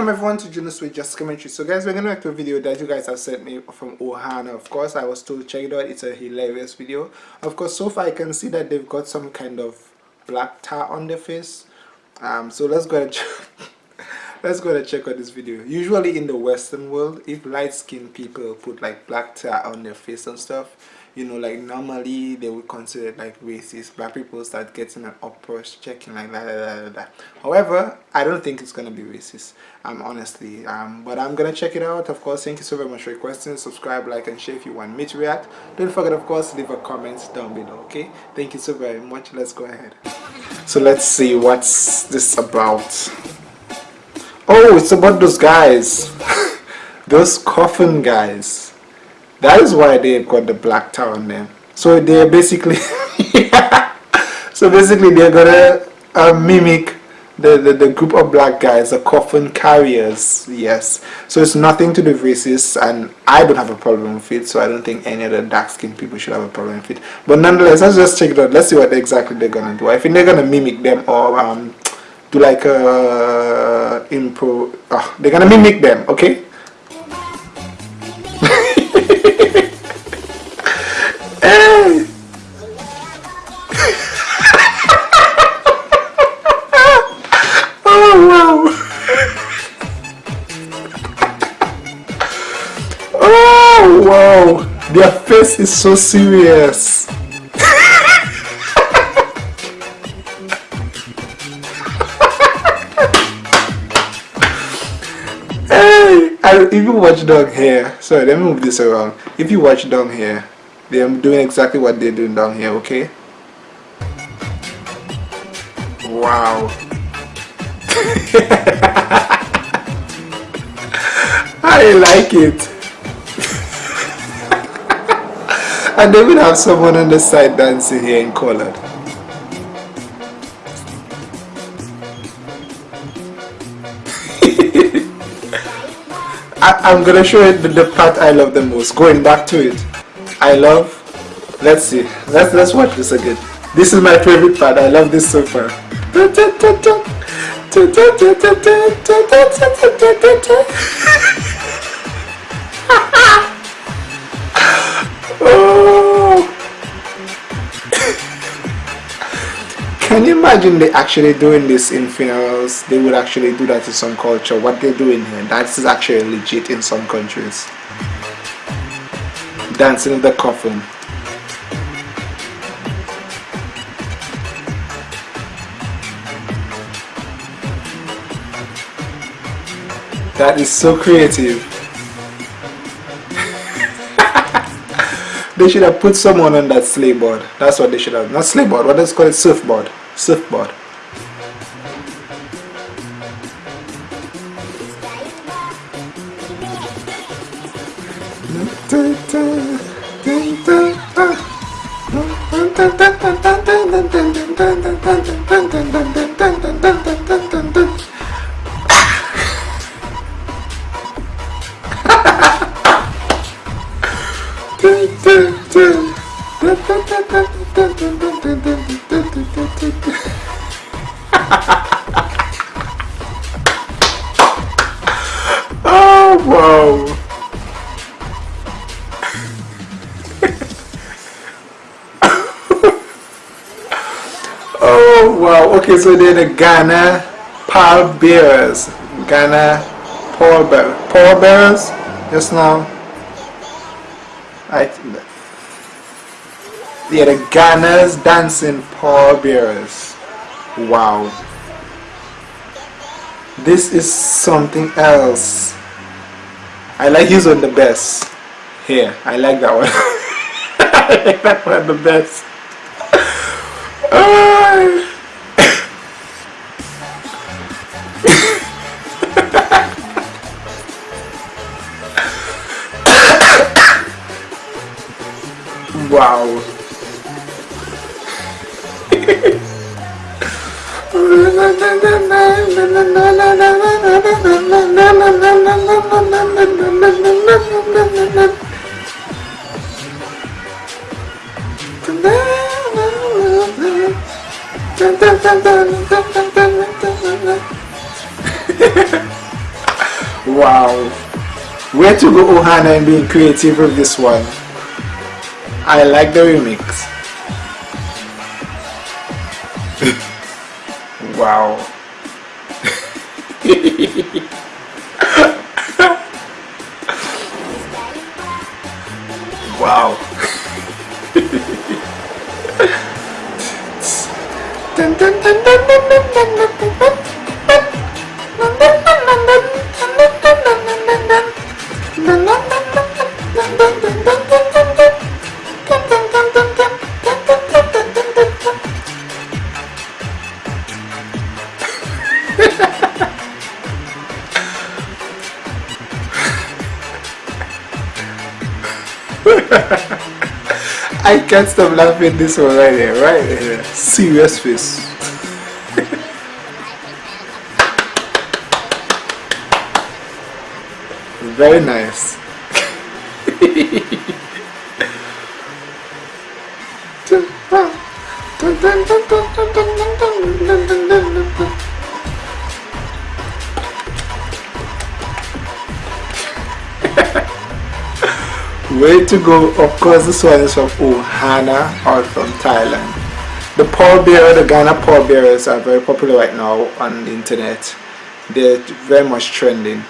Welcome everyone to Junos with Just Commentary. So guys, we're gonna make a video that you guys have sent me from Ohana. Of course, I was told check it out. It's a hilarious video. Of course, so far I can see that they've got some kind of black tar on their face. Um, so let's go and let's go and check out this video. Usually in the Western world, if light-skinned people put like black tar on their face and stuff, you know like normally they would consider it like racist. Black people start getting an approach checking like that, that, that, however i don't think it's gonna be racist um honestly. Um but i'm gonna check it out. Of course thank you so very much for your questions. Subscribe like and share if you want me to react. Don't forget of course leave a comment down below okay? Thank you so very much. Let's go ahead. So let's see what's this about. Oh it's about those guys. Those coffin guys that is why they've got the black tar on them. So they're basically, so basically they're gonna uh, mimic the, the, the group of black guys, the coffin carriers, yes. So it's nothing to do with racists, and I don't have a problem with it, so I don't think any other dark-skinned people should have a problem with it. But nonetheless, let's just check it out. Let's see what exactly they're gonna do. I think they're gonna mimic them or um, do like a uh, impro. Oh, they're gonna mimic them, okay? Oh, oh, wow. Their face is so serious. Hey if you watch down here sorry let me move this around. If you watch down here they're doing exactly what they're doing down here okay wow I like it and they will have someone on the side dancing here in colored. I, am gonna show the, the part I love the most. Going back to it, I love. Let's see. Let's let's watch this again. This is my favorite part. I love this so far. Can you imagine they actually doing this in funerals? They would actually do that in some culture. What they're doing here, that is actually legit in some countries. Dancing in the coffin. That is so creative. they should have put someone on that sleigh board. That's what they should have. Not sleigh board, what is it called? Surfboard surfboard. Oh wow okay so they're the Ghana pall bearers Ghana pall bear pall bearers just now I they're the Ghana's dancing pall bearers wow. This is something else. I like his one the best. Here I like that one. I like that one the best Wow. wow. Where to go Ohana and being creative with this one? I like the remix. wow. wow. dun, dun, dun, can't stop laughing this one right here, right here. Serious face. Very nice. Way to go, of course this one is from Ohana or from Thailand. The pallbearer, the Ghana pallbearers are very popular right now on the internet. They're very much trending,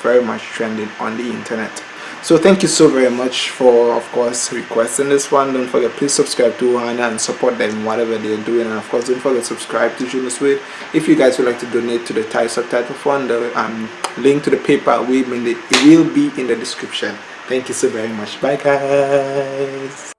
very much trending on the internet. So thank you so very much for of course requesting this one. Don't forget please subscribe to Ohana and support them whatever they're doing and of course don't forget subscribe to Julius Wade. If you guys would like to donate to the Thai subtitle fund, the um, link to the PayPal will be in the description. Thank you so very much. Bye guys.